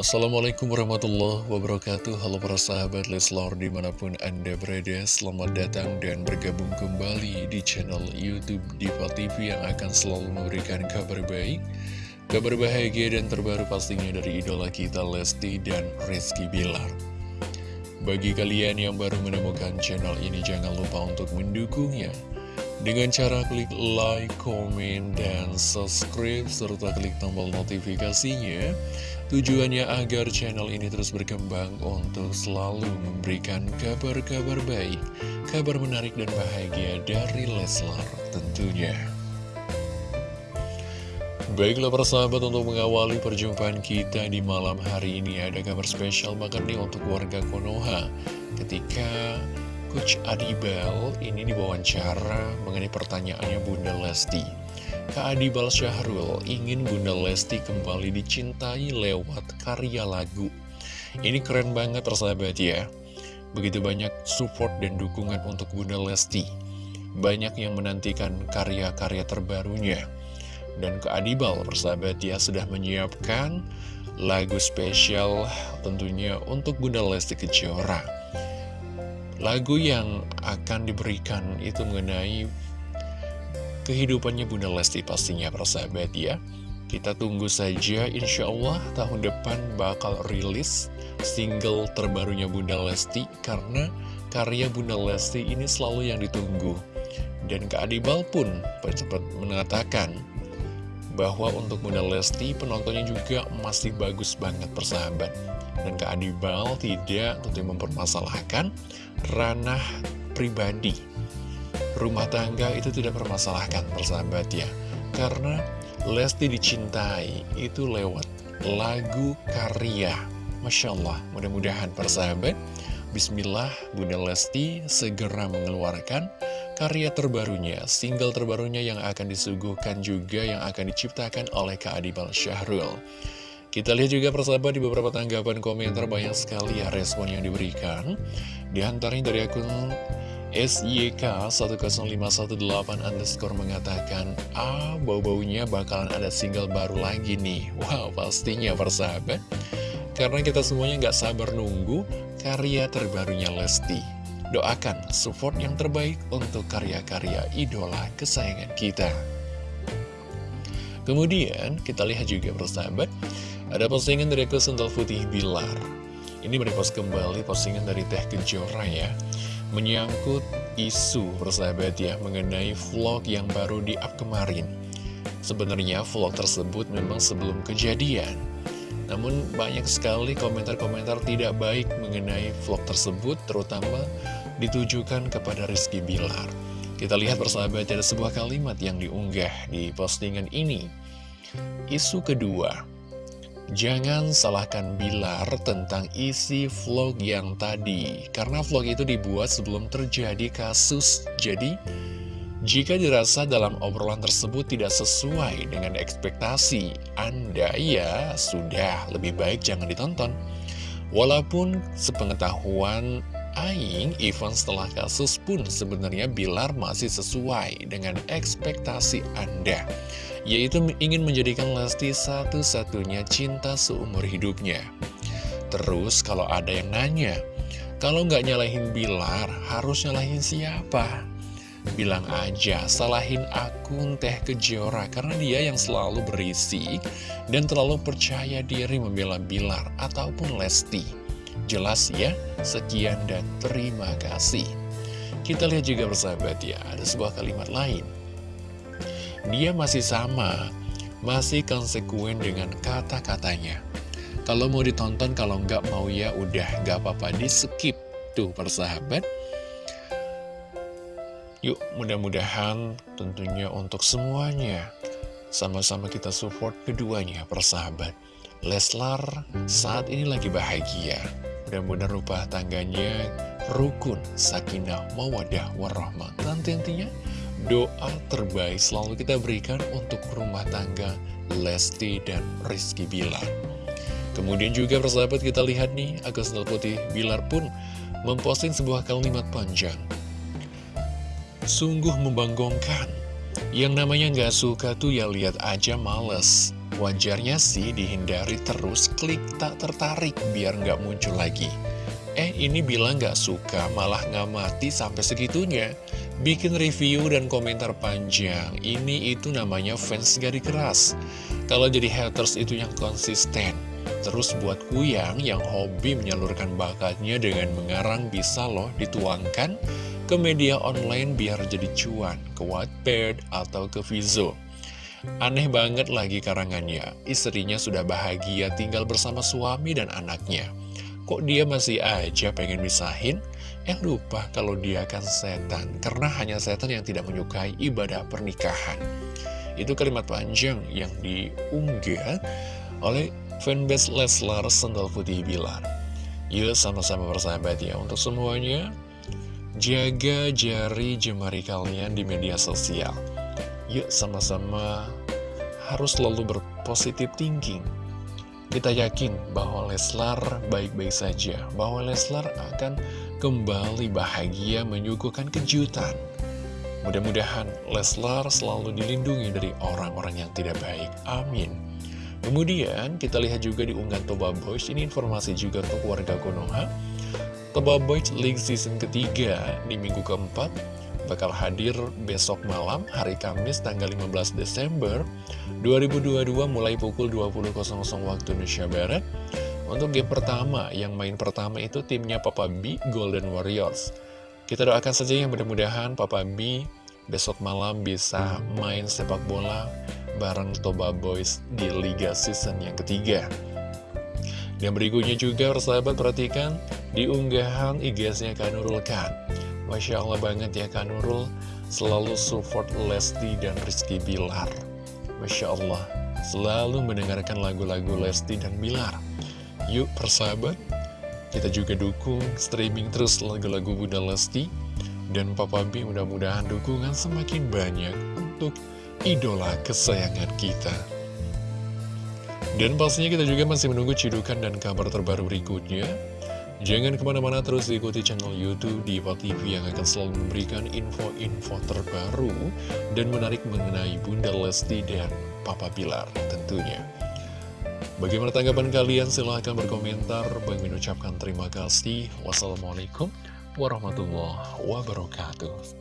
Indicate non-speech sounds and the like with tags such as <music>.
Assalamualaikum warahmatullahi wabarakatuh. Halo para sahabat Leslor di mana pun anda berada Selamat datang dan bergabung kembali di channel Youtube Diva TV Yang akan selalu memberikan kabar baik Kabar bahagia dan terbaru pastinya dari idola kita Lesti dan Rizky Bilar. Bagi kalian yang baru menemukan channel ini jangan lupa untuk mendukungnya dengan cara klik like, komen, dan subscribe, serta klik tombol notifikasinya Tujuannya agar channel ini terus berkembang untuk selalu memberikan kabar-kabar baik, kabar menarik dan bahagia dari Leslar tentunya. Baiklah persahabat untuk mengawali perjumpaan kita di malam hari ini ada kabar spesial banget nih untuk warga Konoha ketika Coach Adibel ini diwawancara mengenai pertanyaannya Bunda Lesti. Kak Adibal Syahrul ingin Bunda Lesti kembali dicintai lewat karya lagu. Ini keren banget persahabat ya. Begitu banyak support dan dukungan untuk Bunda Lesti. Banyak yang menantikan karya-karya terbarunya. Dan Kak Adibal persahabat ya sudah menyiapkan lagu spesial tentunya untuk Bunda Lesti Kejora. Lagu yang akan diberikan itu mengenai kehidupannya Bunda Lesti pastinya persahabat ya. Kita tunggu saja insya Allah tahun depan bakal rilis single terbarunya Bunda Lesti karena karya Bunda Lesti ini selalu yang ditunggu. Dan Kak Adibal pun cepat mengatakan bahwa untuk Bunda Lesti penontonnya juga masih bagus banget persahabat dan Kak Adibal tidak tentu mempermasalahkan ranah pribadi. Rumah tangga itu tidak permasalahkan persahabat ya Karena Lesti dicintai itu lewat lagu karya. Masya Allah mudah-mudahan persahabat. Bismillah Bunda Lesti segera mengeluarkan karya terbarunya Single terbarunya yang akan disuguhkan juga yang akan diciptakan oleh Kak Adibal Syahrul kita lihat juga persahabat di beberapa tanggapan komentar banyak sekali ya respon yang diberikan. Di antaranya dari akun SYK10518 underscore mengatakan Ah, bau-baunya bakalan ada single baru lagi nih. <laughs> Wow, pastinya persahabat. Karena kita semuanya nggak sabar nunggu karya terbarunya Lesti. Doakan support yang terbaik untuk karya-karya idola kesayangan kita. Kemudian kita lihat juga persahabat Ada postingan dari Sental Putih Bilar Ini merepost kembali postingan dari Teh Kejora ya menyangkut isu persahabat ya mengenai vlog yang baru di up kemarin. Sebenarnya vlog tersebut memang sebelum kejadian. Namun banyak sekali komentar-komentar tidak baik mengenai vlog tersebut terutama ditujukan kepada Rizky Bilar. Kita lihat persahabat ada sebuah kalimat yang diunggah di postingan ini. Isu kedua, Jangan salahkan Bilar tentang isi vlog yang tadi Karena vlog itu dibuat sebelum terjadi kasus. Jadi, jika dirasa dalam obrolan tersebut tidak sesuai dengan ekspektasi Anda ya sudah lebih baik jangan ditonton. Walaupun sepengetahuan Aing, event setelah kasus pun sebenarnya Bilar masih sesuai dengan ekspektasi Anda yaitu ingin menjadikan Lesti satu-satunya cinta seumur hidupnya. Terus kalau ada yang nanya, kalau nggak nyalahin Bilar, harus nyalahin siapa? Bilang aja, salahin akun Teh Kejora karena dia yang selalu berisi dan terlalu percaya diri membela Bilar ataupun Lesti. Jelas ya, sekian dan terima kasih. Kita lihat juga bersahabat ya, ada sebuah kalimat lain dia masih sama, masih konsekuen dengan kata-katanya. Kalau mau ditonton, kalau nggak mau ya udah nggak apa-apa di skip tuh persahabat. Yuk mudah-mudahan tentunya untuk semuanya sama-sama kita support keduanya persahabat. Leslar saat ini lagi bahagia. Mudah-mudahan rumah tangganya rukun, sakinah, mawadah, warahmah. Dan tentunya Doa terbaik selalu kita berikan untuk rumah tangga Lesti dan Rizky Bilar. Kemudian juga persahabat kita lihat nih, Agus Putih Bilar pun memposting sebuah kalimat panjang. Sungguh membanggongkan. Yang namanya nggak suka tuh ya lihat aja males. Wajarnya sih dihindari terus klik tak tertarik biar nggak muncul lagi. Eh ini bilang nggak suka malah ngamati sampai segitunya. Bikin review dan komentar panjang. Ini itu namanya fans gari keras. Kalau jadi haters itu yang konsisten. Terus buat kuyang yang hobi menyalurkan bakatnya dengan mengarang bisa loh dituangkan ke media online biar jadi cuan, ke Wattpad atau ke Vizo. Aneh banget lagi karangannya, istrinya sudah bahagia tinggal bersama suami dan anaknya. Kok dia masih aja pengen misahin? Eh lupa kalau dia kan setan, karena hanya setan yang tidak menyukai ibadah pernikahan. Itu kalimat panjang yang diunggah oleh fanbase Leslar Sendal Putih Bilar. Yuk sama-sama bersahabat ya, untuk semuanya, jaga jari jemari kalian di media sosial. Yuk sama-sama harus selalu berpositif thinking. Kita yakin bahwa Leslar baik-baik saja, bahwa Leslar akan kembali bahagia menyuguhkan kejutan. Mudah-mudahan Leslar selalu dilindungi dari orang-orang yang tidak baik. Amin. Kemudian kita lihat juga di unggahan Toba Boys, ini informasi juga untuk warga Konoha. Toba Boys League Season ketiga di minggu keempat bakal hadir besok malam hari Kamis tanggal 15 Desember 2022 mulai pukul 20.00 waktu Indonesia Barat. Untuk game pertama yang main pertama itu timnya Papa B Golden Warriors. Kita doakan saja yang mudah-mudahan Papa B besok malam bisa main sepak bola bareng Toba Boys di Liga Season yang ketiga. Dan berikutnya juga persahabat perhatikan di unggahan IG-nya Kanurul Khan Masya Allah banget ya Kak Nurul. Selalu support Lesti dan Rizky Bilar. Masya Allah Selalu mendengarkan lagu-lagu Lesti dan Bilar. Yuk persahabat. Kita juga dukung streaming terus lagu-lagu Bunda Lesti. Dan Papa B mudah-mudahan dukungan semakin banyak Untuk idola kesayangan kita. Dan pastinya kita juga masih menunggu cidukan dan kabar terbaru berikutnya Jangan ke mana-mana terus ikuti channel Youtube Diva TV yang akan selalu memberikan info-info terbaru dan menarik mengenai Bunda Lesti dan Papa Bilar tentunya. Bagaimana tanggapan kalian? Silahkan berkomentar. Bang mengucapkan terima kasih. Wassalamualaikum warahmatullahi wabarakatuh.